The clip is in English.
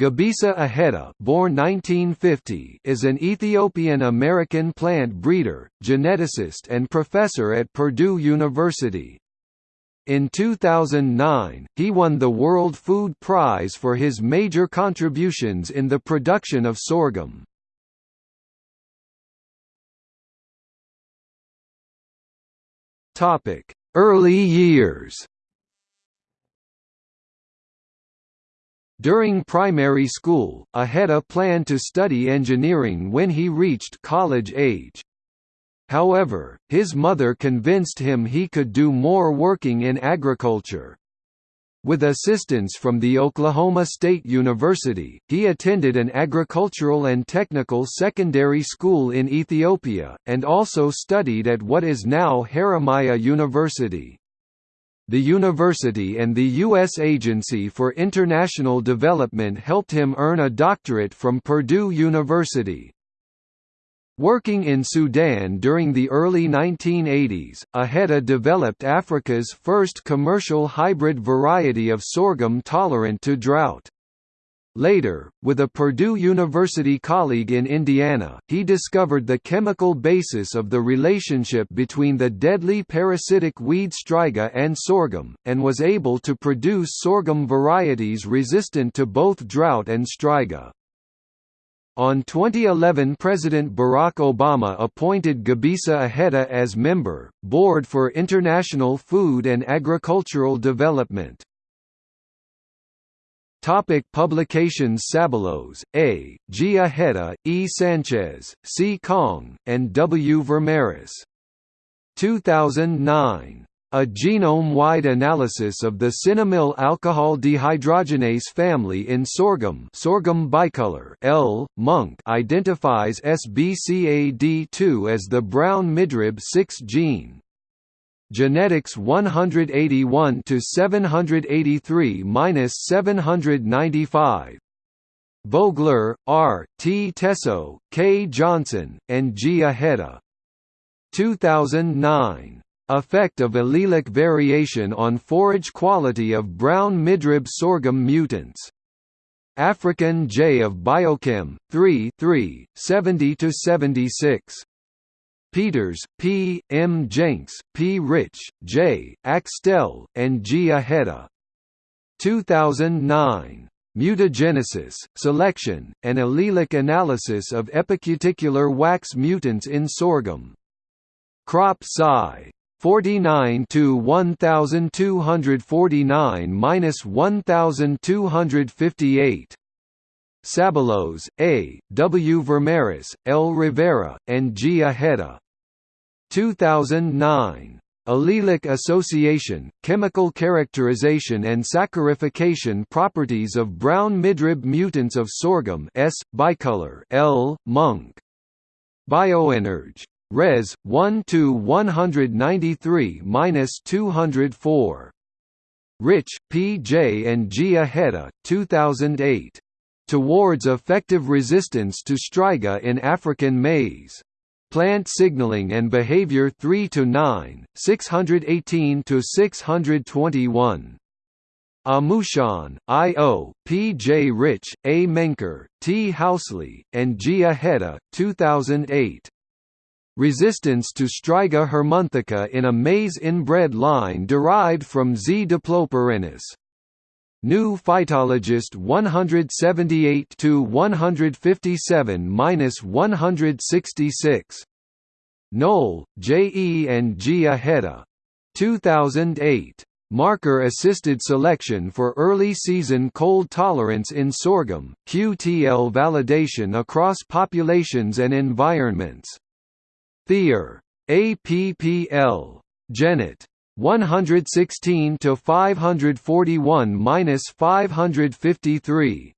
Gebisa Ejeta born 1950 is an Ethiopian-American plant breeder, geneticist and professor at Purdue University. In 2009, he won the World Food Prize for his major contributions in the production of sorghum. Early years During primary school, Ejeta planned to study engineering when he reached college age. However, his mother convinced him he could do more working in agriculture. With assistance from the Oklahoma State University, he attended an agricultural and technical secondary school in Ethiopia, and also studied at what is now Haramaya University. The university and the U.S. Agency for International Development helped him earn a doctorate from Purdue University. Working in Sudan during the early 1980s, Ejeta developed Africa's first commercial hybrid variety of sorghum tolerant to drought. Later, with a Purdue University colleague in Indiana, he discovered the chemical basis of the relationship between the deadly parasitic weed striga and sorghum, and was able to produce sorghum varieties resistant to both drought and striga. On 2011 President Barack Obama appointed Gebisa Ejeta as member, Board for International Food and Agricultural Development. Topic publications Saballos, A, G. Ejeta, E. Sanchez, C. Kong, and W. Vermerris. 2009. A genome-wide analysis of the cinnamyl alcohol dehydrogenase family in sorghum sorghum bicolor L. Monk identifies SBCAD2 as the brown midrib 6 gene. Genetics 181 to 783-795. Vogler, R. T. Tesso, K. Johnson, and G. Ejeta. 2009. Effect of allelic variation on forage quality of brown midrib sorghum mutants. African J of Biochem, 3 3, 70–76. Peters, P. M. Jenks, P. Rich, J. Axtell, and G. Ejeta. 2009. Mutagenesis, Selection, and Allelic Analysis of Epicuticular Wax Mutants in Sorghum. Crop Sci. 49 to 1249 minus 1258. Saballos, A., W. Vermerris, L. Rivera, and G. Ejeta. 2009. Allelic association, chemical characterization and saccharification properties of brown midrib mutants of sorghum S. bicolor L. Monk. Bioenerg. Res. 1 to 193-204. Rich, P. J. and G. Ejeta, 2008 towards effective resistance to striga in African maize. Plant Signaling and Behavior 3 to 9, 618 to 621. Amusan, I. O., P. J. Rich, A. Menkir, T. Housley, and G. Ejeta, 2008. Resistance to Striga hermonthica in a maize inbred line derived from Z. diploperennis. New Phytologist 178 to 157-166. Knoll, J. E. and G. Ejeta. 2008. Marker-assisted selection for early season cold tolerance in sorghum, QTL validation across populations and environments. Thier. APPL. Genet. 116 to 541 minus 553.